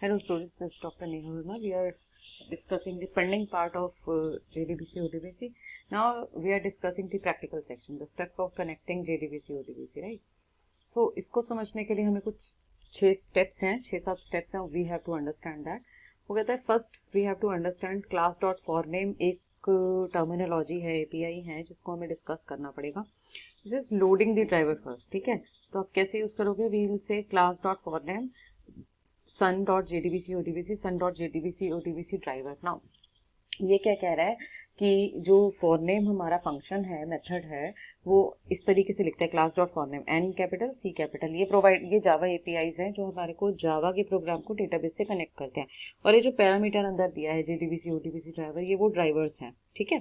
Hello students, this is Dr. Neha Verma. We are discussing the pending part of uh, JDBC ODBC. Now we are discussing the practical section, the step of connecting JDBC ODBC, right? So इसको समझने के लिए हमें कुछ छह steps हैं छह सात steps हैं we have to understand that. वो कहता है first we have to understand class dot for name एक टर्मिनोलॉजी है API है जिसको हमें डिस्कस करना पड़ेगा this is loading the driver first ठीक है तो आप कैसे यूज़ करोगे we will say class dot for sun dot J D B C O D B C sun dot J D B C O D B C driver now ये क्या कह रहा है कि जो फॉर नेम हमारा function है method है, वो इस तरीके से लिखता है class dot for name N capital C capital ये प्रोवाइड ये जावा एपीआईज हैं जो हमारे को जावा के प्रोग्राम को डेटाबेस से कनेक्ट करते हैं। और ये जो पैरामीटर अंदर दिया है J D B JDBC ODBC driver ये वो ड्राइवर्स हैं, ठीक है?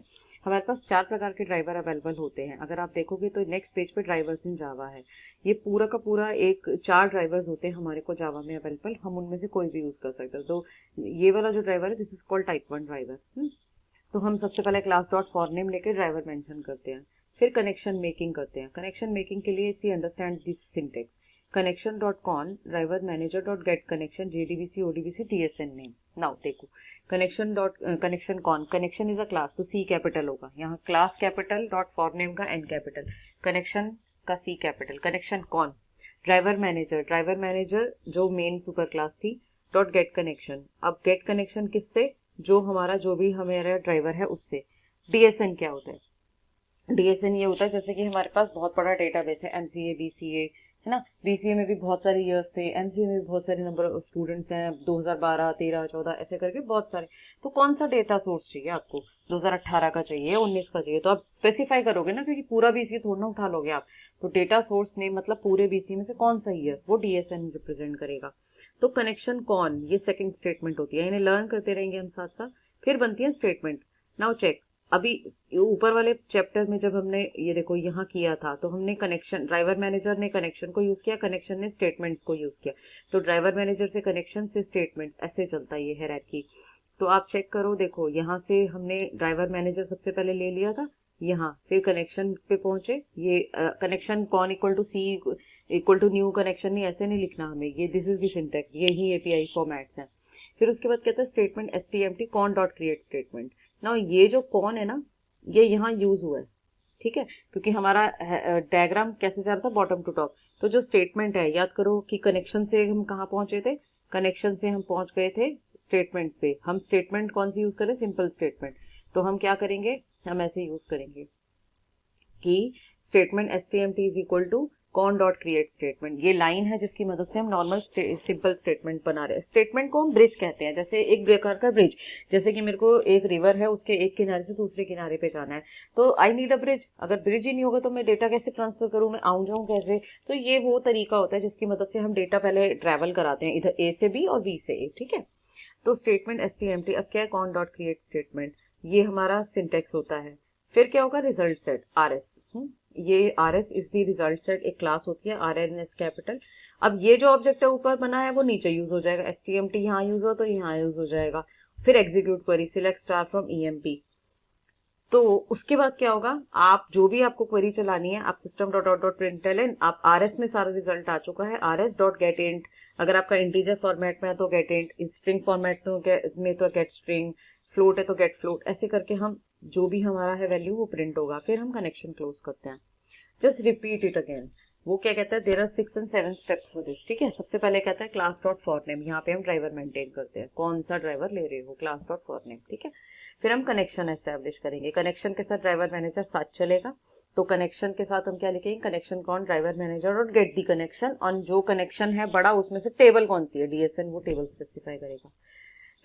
हमारे पास चार प्रकार के ड्राइवर अवेलेबल होते हैं। अगर आप देखोगे तो नेक्स्ट पेज पे ड्राइवर्स इन जावा है। ये पूरा का पूरा एक चार ड्राइवर्स होते हैं हमारे को जावा में अवेलेबल हम उनमें से कोई भी यूज़ कर सकते हैं। तो ये वाला जो ड्राइवर है this is called type one driver तो हम सबसे पहले क्लास डॉट फॉर नेम लेके ड्राइवर मेंशन करते हैं। फिर कनेक्शन मेकिंग करते हैं। कनेक्शन मेकिंग के लिए see understand this syntax connection dot con driver manager dot get connection JDBC ODBC TSN name now देखो connection dot connection con? Connection is a class तो C capital होगा। यहाँ class capital dot for name का N capital connection का C capital connection con? Driver manager driver manager जो main super class थी dot get connection अब get connection किससे? जो हमारा, जो भी हमारा ड्राइवर है उससे। डीएसएन क्या होता है? डीएसएन ये होता है जैसे कि हमारे पास बहुत बड़ा डेटाबेस है एमसीए बीसीए है ना? बीसीए में भी बहुत सारे ईयर्स थे एमसीए में भी बहुत सारे नंबर ऑफ़ स्टूडेंट्स हैं 2012 13 14 ऐसे करके बहुत सारे। तो कौन सा डेटा सोर्स चाहिए आपको? 2018 का चाहिए 19 का चाहिए? तो आप स्पेसिफाई करोगे ना, क्योंकि पूरा बीसीए थोड़ा ना उठा लोगे आप। तो डेटा सोर्स ने मतलब पूरे बीसीए में से कौन सा ईयर वो डीएसएन रिप्रेजेंट करेगा। तो कनेक्शन कौन? ये सेकेंड स्टेटमेंट होती है। इन्हें लर्न करते रहेंगे हम साथ साथ फिर बनती है स्टेटमेंट नाउ चेक अभी ऊपर वाले चैप्टर में जब हमने, ये देखो, यहाँ किया था तो हमने कनेक्शन ड्राइवर मैनेजर ने कनेक्शन को यूज़ किया कनेक्शन ने स्टेटमेंट्स को यूज़ किया। तो ड्राइवर मैनेजर से कनेक्शन से स्टेटमेंट्स ऐसे चलता है ये है की तो आप चेक करो, देखो, यहाँ से हमने ड्राइवर मैनेजर सबसे पहले ले लिया था, यहाँ, फिर कनेक्शन पे पहुँचे। ये connection con equal to C equal to new connection नहीं, ऐसे नहीं लिखना हमें, ये दिस इज़ दिस इंटेक्ट ये ही एपीआई फॉर्मेट्स हैं। फिर उसके बाद कहता है statement S T M T con dot create statement ना, ये जो कौन है ना, ये यहाँ यूज़ हुआ है, ठीक है? क्योंकि हमारा डायग्राम कैसे जा रहा था? बॉटम टू टॉप तो जो स्टेटमेंट है, याद करो कि कनेक्शन से हम कहाँ पहुँचे थे? कनेक्शन से हम पहुँच गए थे स्टेटमेंट पे। हम स्टेटमेंट कौन सी यूज़ करें सिंपल स्टेटमेंट तो हम क्या करेंगे? हम ऐसे यूज़ करेंगे कि statement S T M T is equal to con dot create statement ये लाइन है जिसकी मदद से हम नॉर्मल सिंपल स्टेटमेंट बना रहे हैं। स्टेटमेंट को हम ब्रिज कहते हैं, जैसे एक प्रकार का ब्रिज जैसे कि मेरे को एक रिवर है, उसके एक किनारे से दूसरे किनारे पे जाना है। तो आई नीड अ ब्रिज अगर ब्रिज ही नहीं होगा तो मैं डेटा कैसे ट्रांसफ़र करूँ? मैं आऊँ जाऊँ कैसे? तो ये वो तरीका होता है जिसकी मदद से हम डेटा पहले ट्रेवल कराते हैं। इधर ए से बी और बी से ए ठीक है? तो statement S T M T अब क्या कॉन डॉट क्रिएट स्टेटमेंट ये हमारा सिंटेक्स होता है। फिर क्या होगा? रिज़ल्ट सेट आर एस ये R S is the result set एक क्लास होती है आर एन एस कैपिटल अब ये जो ऑब्जेक्ट है ऊपर बना है, वो नीचे यूज़ हो जाएगा। एस टी एम टी यहाँ यूज़ हो तो यहाँ यूज़ हो जाएगा। फिर execute query select star from E M P तो उसके बाद क्या होगा? आप जो भी आपको क्वेरी चलानी है, आप system dot dot dot println आप आर एस में सारा रिज़ल्ट आ चुका है। R S dot get int अगर आपका इंटीजर फॉर्मेट में है तो गेट इंट स्ट्रिंग फॉर्मेट में तो गेट स्ट्रिंग फ्लोट है तो गेट फ्लोट ऐसे करके हम जो भी हमारा है वैल्यू वो प्रिंट होगा. फिर हम कनेक्शन क्लोज करते हैं. जस्ट रिपीट इट अगेन वो क्या कहता है? There are six and seven steps for this ठीक है? सबसे पहले कहता है क्लास डॉट फॉर नेम यहाँ पे हम ड्राइवर मेंटेन करते हैं. कौन सा ड्राइवर ले रहे हो? क्लास डॉट फॉर नेम ठीक है? फिर हम कनेक्शन एस्टेब्लिश करेंगे. कनेक्शन के साथ ड्राइवर मैनेजर साथ चलेगा. तो कनेक्शन के साथ हम क्या लिखेंगे? Connection con? ड्राइवर मैनेजर और गेट दी कनेक्शन और जो कनेक्शन है बड़ा, उसमें से टेबल कौन सी है? डीएसएन वो टेबल स्पेसिफाई करेगा.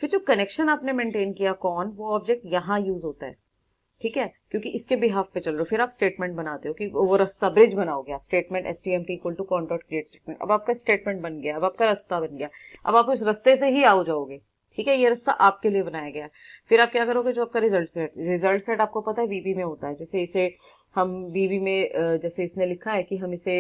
फिर जो कनेक्शन आपने मेंटेन किया, कौन, वो ऑब्जेक्ट यहाँ यूज़ होता है। ठीक है? क्योंकि इसके बिहाफ पे चल रहे हो। फिर आप स्टेटमेंट बनाते हो कि वो रास्ता ब्रिज बनाओगे आप statement S T M T equal to con dot create statement अब आपका स्टेटमेंट बन गया। अब आपका रास्ता बन गया। अब आप उस रास्ते से ही आओ जाओगे। ठीक है? ये रास्ता आपके लिए बनाया गया फिर आप क्या करोगे? जो आपका रिज़ल्ट सेट रिज़ल्ट सेट आपको पता है वीपी में होता है। जैसे इसे हम वीवी में जैसे इसने लिखा है कि हम इसे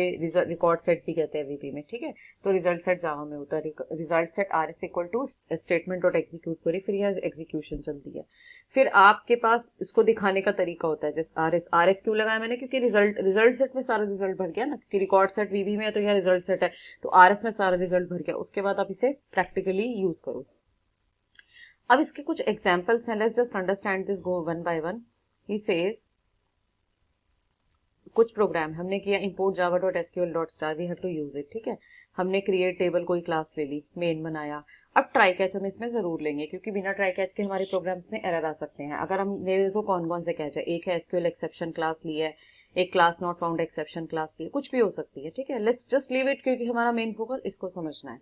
रिकॉर्ड सेट भी कहते हैं वीवी में, ठीक है? तो रिज़ल्ट सेट जावा में होता है। Result set R S equal to statement dot execute query, फिर यह एग्जीक्यूशन चलती है। फिर आपके पास इसको दिखाने का तरीका होता है, जैसे आर एस आर एस क्यों लगाया मैंने? क्योंकि रिज़ल्ट रिज़ल्ट सेट में सारा रिज़ल्ट भर गया ना, क्योंकि रिकॉर्ड सेट वीवी में है तो यह रिज़ल्ट सेट है। तो आर एस में सारा रिज़ल्ट भर गया, उसके बाद आप इसे प्रैक्टिकली यूज़ करो। अब इसके कुछ एग्जाम्पल्स हैं। Let's just understand this go one by one he says कुछ प्रोग्राम हमने किया dot star we have to use it ठीक है? हमने क्रिएट टेबल कोई क्लास ले ली मेन बनाया। अब ट्राई कैच हम इसमें ज़रूर लेंगे, क्योंकि बिना ट्राई कैच के हमारे प्रोग्राम्स में एरर आ सकते हैं। अगर हम को कौन कौन से कैच है? एक है एसक्यूएल एक्सेप्शन क्लास ली है, एक class not found exception class ली है, कुछ भी हो सकती है, ठीक है? लेट्स जस्ट लीव इट क्योंकि हमारा मेन फोकस इसको समझना है।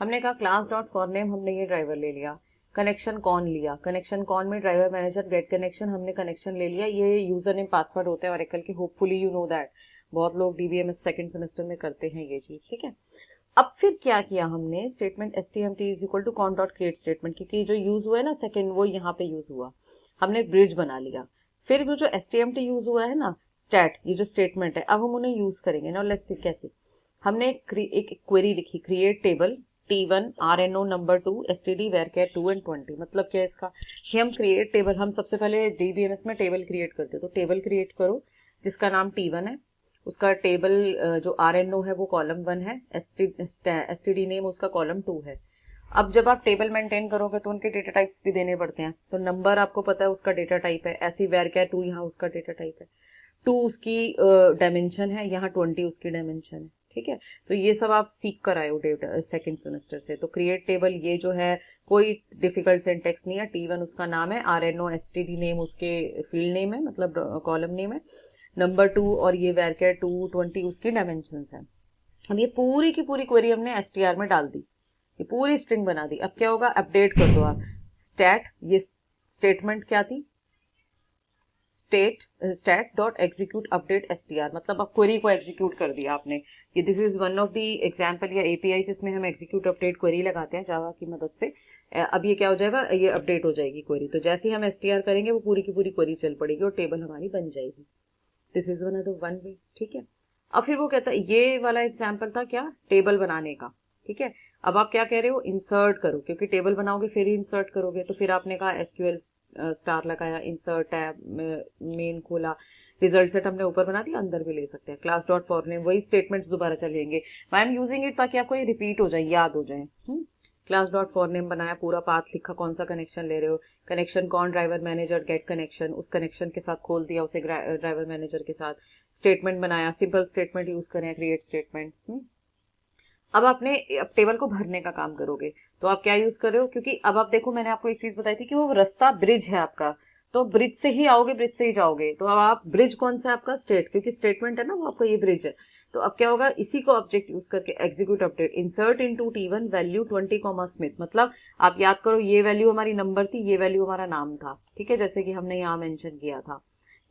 हमने कहा क्लास डॉट फॉर नेम हमने ये ड्राइवर ले लिया। कनेक्शन कौन लिया? कनेक्शन कौन में ड्राइवर मैनेजर गेट कनेक्शन हमने कनेक्शन ले लिया। ये यूज़र नेम पासवर्ड होते हैं और के। होपफुली यू नो दैट बहुत लोग डीबीएमएस सेकंड सेमेस्टर में करते हैं ये चीज़, ठीक है? अब फिर क्या किया हमने? Statement S T M T is equal to con dot create statement क्योंकि जो यूज़ हुआ है ना सेकंड वो यहाँ पे यूज़ हुआ। हमने ब्रिज बना लिया। फिर वो जो S T M T use हुआ है ना स्टैट ये जो स्टेटमेंट है, अब हम उन्हें यूज़ करेंगे। ना लेट्स सी कैसे? हमने एक क्वेरी लिखी create table T one R N O number two S T D varchar two and twenty मतलब क्या है इसका? कि हम क्रिएट टेबल हम सबसे पहले डी बी एम एस में टेबल क्रिएट करते तो टेबल क्रिएट करो, जिसका नाम टी वन है। उसका टेबल जो आर एन ओ है, वो कॉलम वन है। एस टी डी नेम उसका कॉलम टू है। अब जब आप टेबल मेंटेन करोगे तो उनके डेटा टाइप्स भी देने पड़ते हैं। तो नंबर आपको पता है, उसका डेटा टाइप है। ऐसी वेर क्या टू यहाँ उसका डेटा टाइप है। टू उसकी डायमेंशन है। यहाँ ट्वेंटी उसकी डायमेंशन है। ठीक है? तो ये सब आप सीख कर आए हो सेकेंड सेमेस्टर से। तो क्रिएट टेबल ये जो है, कोई डिफ़िकल्ट सेंटेक्स नहीं है टी वन उसका नाम है R N O S T D name उसके फ़ील्ड नेम है मतलब कॉलम नेम है। नंबर टू और ये वेरकेयर टू ट्वेंटी उसकी डायमेंशन है। अब ये पूरी की पूरी क्वेरी हमने एस टी आर में डाल दी। ये पूरी स्ट्रिंग बना दी। अब क्या होगा? अपडेट कर दो आप। स्टैट ये स्टेटमेंट क्या थी? State stat dot execute update S मतलब अब क्वेरी को एग्जीक्यूट कर दिया आपने ये this is one of the example या एपीआई जिसमें हम एग्जीक्यूट अपडेट क्वेरी लगाते हैं जावा की मदद से। अब ये क्या हो जाएगा? ये अपडेट हो जाएगी क्वेरी तो जैसे ही हम एसटीआर करेंगे, वो पूरी की पूरी क्वेरी चल पड़ेगी और टेबल हमारी बन जाएगी। This is one of one way ठीक है? अब फिर वो कहता है, ये वाला एग्ज़ाम्पल था क्या? टेबल बनाने का, ठीक है? अब आप क्या कह रहे हो? इंसर्ट करो, क्योंकि टेबल बनाओगे, फिर इंसर्ट करोगे। तो फिर आपने कहा एसक्यूएल स्टार लगाया इंसर्ट टैब मेन खोला। रिज़ल्ट सेट हमने ऊपर बना दिया, अंदर भी ले सकते हैं। क्लास डॉट फॉर नेम वही स्टेटमेंट्स दोबारा चलेंगे। आई एम यूजिंग इट ताकि आपको ये रिपीट हो जाए, याद हो जाए। क्लास डॉट फॉर नेम बनाया, पूरा पाथ लिखा, कौन सा कनेक्शन ले रहे हो? Connection con? Driver manager get connection उस कनेक्शन के साथ खोल दिया उसे ड्राइवर मैनेजर के साथ। स्टेटमेंट बनाया सिंपल स्टेटमेंट यूज़ करें क्रिएट स्टेटमेंट अब आपने टेबल को भरने का काम करोगे। तो आप क्या यूज़ कर रहे हो? क्योंकि अब आप देखो, मैंने आपको एक चीज़ बताई थी कि वो रास्ता ब्रिज है आपका। तो ब्रिज से ही आओगे ब्रिज से ही जाओगे। तो अब आप ब्रिज कौन सा है आपका? स्टेट क्योंकि स्टेटमेंट है ना, वो आपका ये ब्रिज है। तो अब क्या होगा? इसी को ऑब्जेक्ट यूज़ करके execute update insert into T one value twenty comma Smith मतलब आप याद करो, ये वैल्यू हमारी नंबर थी, ये वैल्यू हमारा नाम था। ठीक है? जैसे कि हमने यहाँ मेंशन किया था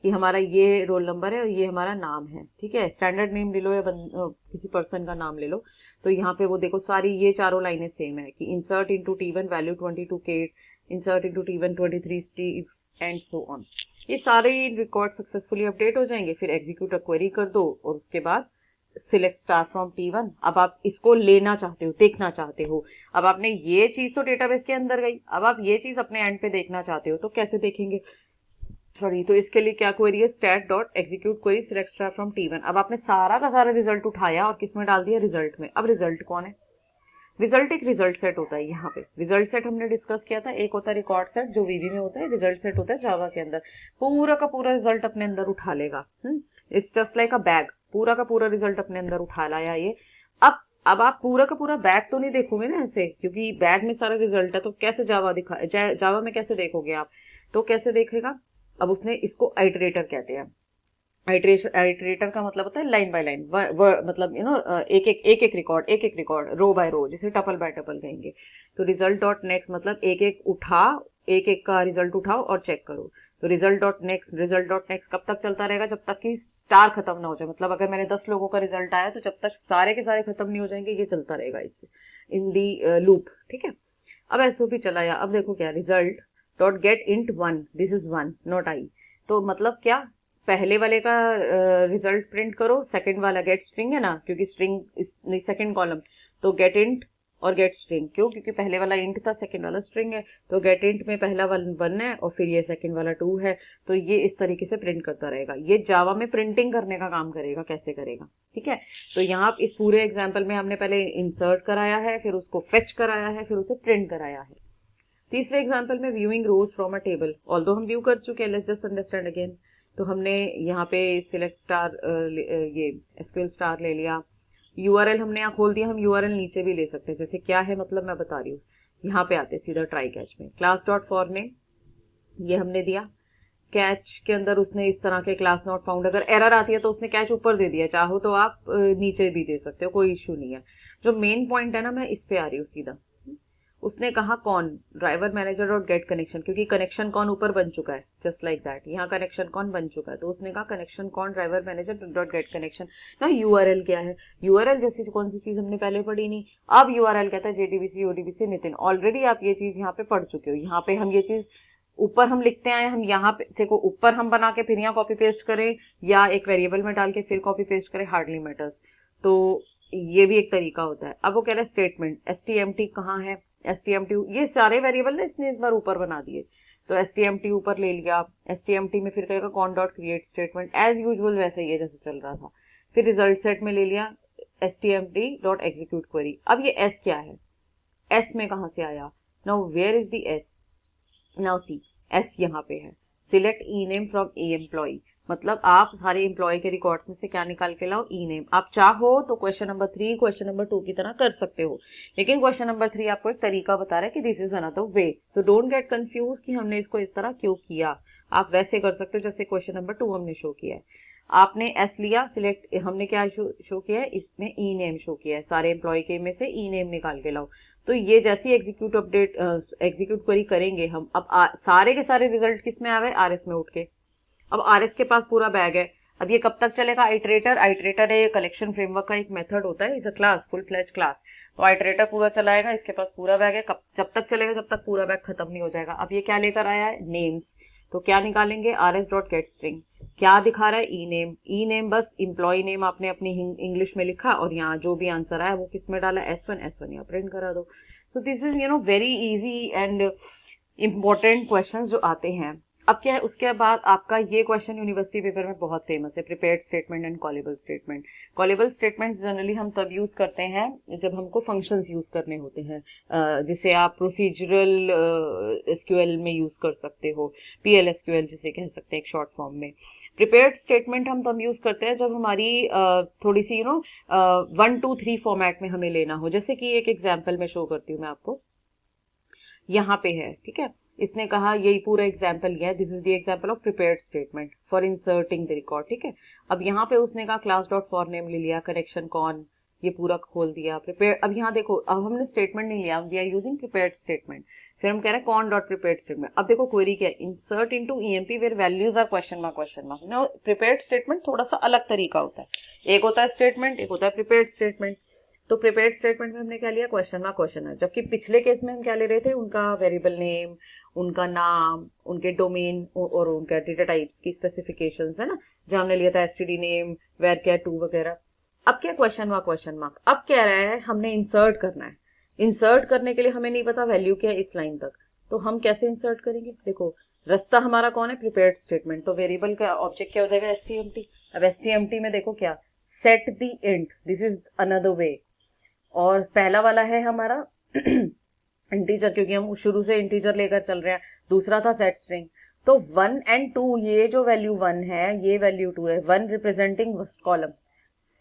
कि हमारा ये रोल नंबर है और ये हमारा नाम है। ठीक है? स्टैंडर्ड नेम ले लो या किसी पर्सन का नाम ले लो। तो यहाँ पे वो देखो सारी ये चारों लाइनें सेम है कि insert into T one value twenty two के insert into T one twenty three Steve and so on ये सारे रिकॉर्ड सक्सेसफुली अपडेट हो जाएँगे, फिर एग्जीक्यूट क्वेरी कर दो और उसके बाद select star from T one अब आप इसको लेना चाहते हो, देखना चाहते हो। अब आपने ये चीज़ तो डेटाबेस के अंदर गई, अब आप ये चीज़ अपने एंड पे देखना चाहते हो तो कैसे देखेंगे? सॉरी तो इसके लिए क्या क्वेरी है? Stat dot execute query select star from T one अब आपने सारा का सारा रिज़ल्ट उठाया और किसमें डाल दिया? रिज़ल्ट में। अब रिज़ल्ट कौन है? रिज़ल्ट एक रिज़ल्ट सेट होता है यहाँ पे। रिज़ल्ट सेट हमने डिस्कस किया था। एक होता है रिकॉर्ड सेट जो वीवी में होता है रिज़ल्ट सेट होता है जावा के अंदर। पूरा का पूरा रिज़ल्ट अपने अंदर उठा लेगा। It's just like a bag पूरा का पूरा रिज़ल्ट अपने अंदर उठा लाया ये। अब अब आप पूरा का पूरा बैग तो नहीं देखोगे ना ऐसे? क्योंकि बैग में सारा रिज़ल्ट है तो कैसे जावा दिखा जावा में कैसे देखोगे आप? तो कैसे देखेगा? अब उसने इसको आइटरेटर कहते हैं। आइटरेटर का मतलब होता है लाइन बाय लाइन मतलब यू नो एक एक एक एक रिकॉर्ड एक एक रिकॉर्ड रो बाय रो जिसे टपल बाय टपल कहेंगे। तो रिज़ल्ट डॉट नेक्स्ट मतलब एक एक उठा एक एक का रिज़ल्ट उठाओ और चेक करो। तो result dot next result dot next कब तक चलता रहेगा? जब तक कि स्टार खत्म ना हो जाए। मतलब अगर मैंने दस लोगों का रिज़ल्ट आया तो जब तक सारे के सारे खत्म नहीं हो जाएँगे, ये चलता रहेगा इससे। इन दी लूप ठीक है? अब ऐसो भी चला अब देखो क्या result dot get int one this is one not I तो मतलब क्या? पहले वाले का रिज़ल्ट uh, प्रिंट करो सेकंड वाला गेट स्ट्रिंग है ना? क्योंकि स्ट्रिंग सेकंड कॉलम तो गेट इंट और गेट स्ट्रिंग क्यों? क्योंकि पहले वाला इंट था सेकंड वाला स्ट्रिंग है। तो गेट इंट में पहला वाला वन है और फिर ये सेकंड वाला टू है। तो ये इस तरीके से प्रिंट करता रहेगा। ये जावा में प्रिंटिंग करने का काम करेगा कैसे करेगा? ठीक है? तो यहाँ इस पूरे एग्ज़ाम्पल में हमने पहले इंसर्ट कराया है फिर उसको फेच कराया है फिर उसे प्रिंट कराया है। तीसरे एग्ज़ाम्पल में viewing rows from a table all हम व्यू कर चुके हैं लेट्स जस्ट अंडरस्टैंड अगेन तो हमने यहाँ पे सिलेक्ट स्टार ये एसक्यूएल स्टार ले लिया. यूआरएल हमने यहाँ खोल दिया, हम यूआरएल नीचे भी ले सकते हैं. जैसे क्या है मतलब मैं बता रही हूँ. यहाँ पे आते सीधा ट्राई कैच में. क्लास डॉट फॉर ने ये हमने दिया. कैच के अंदर उसने इस तरह के क्लास नॉट फाउंड अगर एरर आती है तो उसने कैच ऊपर दे दिया. चाहो तो आप नीचे भी दे सकते हो, कोई इश्यू नहीं है. जो मेन पॉइंट है ना, मैं इस पे आ रही हूँ सीधा. उसने कहा, कौन? Driver manager dot get connection क्योंकि कनेक्शन कौन ऊपर बन चुका है जस्ट लाइक दैट यहाँ कनेक्शन कौन बन चुका है? तो उसने कहा कनेक्शन कौन? Driver manager dot get connection ना यूआरएल क्या है? यूआरएल जैसी कौन सी चीज़ हमने पहले पढ़ी नहीं। अब यूआरएल कहता है जेडीबीसी ओडीबीसी नितिन ऑलरेडी आप ये चीज़ यहाँ पे पढ़ चुके हो। यहाँ पे हम ये चीज़ ऊपर हम लिखते आए हम यहाँ पे, देखो, ऊपर हम बना के फिर यहाँ कॉपी पेस्ट करें, या एक वेरिएबल में डाल के फिर कॉपी पेस्ट करें हार्डली मैटर्स तो ये भी एक तरीका होता है। अब वो कह रहे हैं statement S T M T कहाँ है? एस टी एम टी ये सारे वेरिएबल ना इसने इस बार ऊपर बना दिए। तो एस टी एम टी ऊपर ले लिया एस टी एम टी में फिर कहेगा con dot create statement as usual वैसे ही है जैसे चल रहा था। फिर रिज़ल्ट सेट में ले लिया S T M T dot execute query अब ये एस क्या है? एस में कहा से आया? Now where is the S now see S यहाँ पे है। Select E name from a employ मतलब आप सारे एम्प्लॉय के रिकॉर्ड्स में से क्या निकाल के लाओ? ई नेम आप चाहो तो question number three question number two की तरह कर सकते हो। लेकिन क्वेश्चन नंबर थ्री आपको एक तरीका बता रहा है कि this is another way so don't get confuse कि हमने इसको इस तरह क्यों किया। आप वैसे कर सकते हो जैसे क्वेश्चन नंबर टू हमने शो किया है। आपने एस लिया सिलेक्ट हमने क्या शो, शो किया है? इसमें ई नेम शो किया है। सारे एम्प्लॉय के में से ई नेम निकाल के लाओ। तो ये जैसी एग्जीक्यूट अपडेट एग्जीक्यूट क्वेरी करेंगे हम अब आ, सारे के सारे रिज़ल्ट किसमें आ गए आर एस में उठ के। अब आरएस के पास पूरा बैग है। अब ये कब तक चलेगा? आइट्रेटर आइट्रेटर है कलेक्शन फ्रेमवर्क का एक मेथड होता है is a class full फ्लैच class तो आइट्रेटर पूरा चलाएगा, इसके पास पूरा बैग है, कब, जब तक चलेगा, जब तक पूरा बैग खत्म नहीं हो जाएगा। अब ये क्या लेकर आया है? नेम्स तो क्या निकालेंगे? R S dot get string क्या दिखा रहा है? ई नेम ई नेम बस इंप्लॉय नेम आपने अपनी इंग्लिश में लिखा और यहाँ जो भी आंसर आया, वो किसमें डाला? एस वन एस वन यहाँ प्रिंट करा दो। So this is you know very easy and important question जो आते हैं। अब क्या है, उसके बाद आपका ये क्वेश्चन यूनिवर्सिटी पेपर में बहुत फ़ेमस है prepared statement and callable statement callable statements generally हम तब यूज़ करते हैं, जब हमको फ़ंक्शंस यूज़ करने होते हैं। जिसे आप प्रोसीजरल एसक्यूएल में यूज़ कर सकते हो पी पीएल एसक्यूएल जिसे कह सकते हैं एक शॉर्ट फॉर्म में। प्रिपेयर्ड स्टेटमेंट हम तब यूज़ करते हैं जब हमारी थोड़ी सी you know one two three format में हमें लेना हो। जैसे कि एक एग्ज़ाम्पल में शो करती हूँ मैं आपको। यहाँ पे है, ठीक है? इसने कहा, यही पूरा एग्ज़ाम्पल लिया this is the example of prepared statement for inserting the record ठीक है? अब यहाँ पे उसने कहा क्लास डॉट फॉर नेम ले लिया करेक्शन कौन ये पूरा खोल दिया प्रिपेयर अब यहाँ देखो, अब हमने स्टेटमेंट नहीं लिया we are using prepared statement फिर हम कह रहे हैं कौन डॉट प्रिपेयर स्टेटमेंट अब देखो क्वेरी क्या है? Insert into EMP where values are question mark question mark no prepared statement थोड़ा सा अलग तरीका होता है। एक होता है स्टेटमेंट एक होता है प्रिपेयर्ड स्टेटमेंट तो प्रिपेयर्ड स्टेटमेंट में हमने क्या लिया? क्वेश्चन मार्क क्वेश्चन है जबकि पिछले केस में हम क्या ले रहे थे? उनका वेरिएबल नेम उनका नाम, उनके डोमेन और उनका डेटा टाइप्स की स्पेसिफिकेशन है ना? जहाँ हमने लिया था S name where care to वगैरह। अब क्या क्वेश्चन मार्क क्वेश्चन मार्क अब कह रहा है, हमने इंसर्ट करना है। इंसर्ट करने के लिए हमें नहीं पता वैल्यू क्या है इस लाइन तक। तो हम कैसे इंसर्ट करेंगे? देखो, रास्ता हमारा कौन है? प्रिपेयर्ड स्टेटमेंट तो वेरिएबल का ऑब्जेक्ट क्या हो जाएगा? एस अब एस टी एम टी में देखो क्या? Set the int this is another way और पहला वाला है हमारा इंटीजर क्योंकि हम शुरू से इंटीजर लेकर चल रहे हैं। दूसरा था सेट स्ट्रिंग तो वन एंड टू ये जो वैल्यू वन है, ये वैल्यू टू है। One representing first column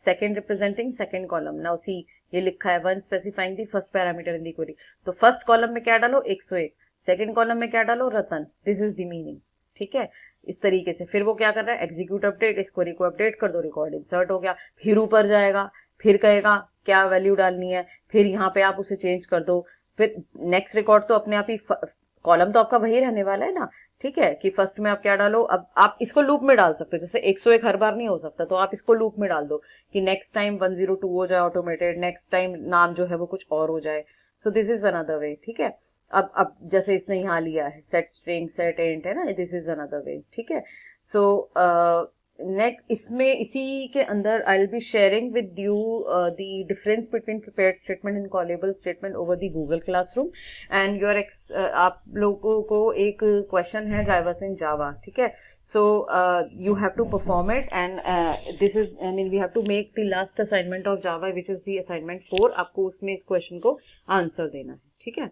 second representing second column now see ये लिखा है one specifying the first parameter in the query तो फ़र्स्ट कॉलम में क्या डालो? 101 सेकंड कॉलम में क्या डालो? Ratan. This is the meaning ठीक है? इस तरीके से। फिर वो क्या कर रहा है? एग्जीक्यूट अपडेट इस क्वेरी को अपडेट कर दो। रिकॉर्ड इंसर्ट हो गया। फिर ऊपर जाएगा। फिर कहेगा, क्या वैल्यू डालनी है? फिर यहाँ पे आप उसे चेंज कर दो। फिर नेक्स्ट रिकॉर्ड तो अपने आप ही कॉलम तो आपका वही रहने वाला है ना? ठीक है कि फ़र्स्ट में आप क्या डालो? अब आप इसको लूप में डाल सकते हो, जैसे 101 हर बार नहीं हो सकता तो आप इसको लूप में डाल दो कि नेक्स्ट टाइम 102 हो जाए ऑटोमेटेड नेक्स्ट टाइम नाम जो है वो कुछ और हो जाए। So this is another way ठीक है? अब अब जैसे इसने यहाँ लिया है सेट स्ट्रिंग सेट एंट है ना? दिस इज़ अनदर वे ठीक है? सो नेक्स्ट इसमें इसी के अंदर I will be sharing with you the difference between prepared statement and callable statement over the Google classroom and your x आप लोगों को एक क्वेश्चन है ड्राइवर्स इन जावा ठीक है? You have to perform it and uh, this is i mean we have to make the last assignment of java which is the assignment 4 आपको उसमें इस क्वेश्चन को आंसर देना है ठीक है?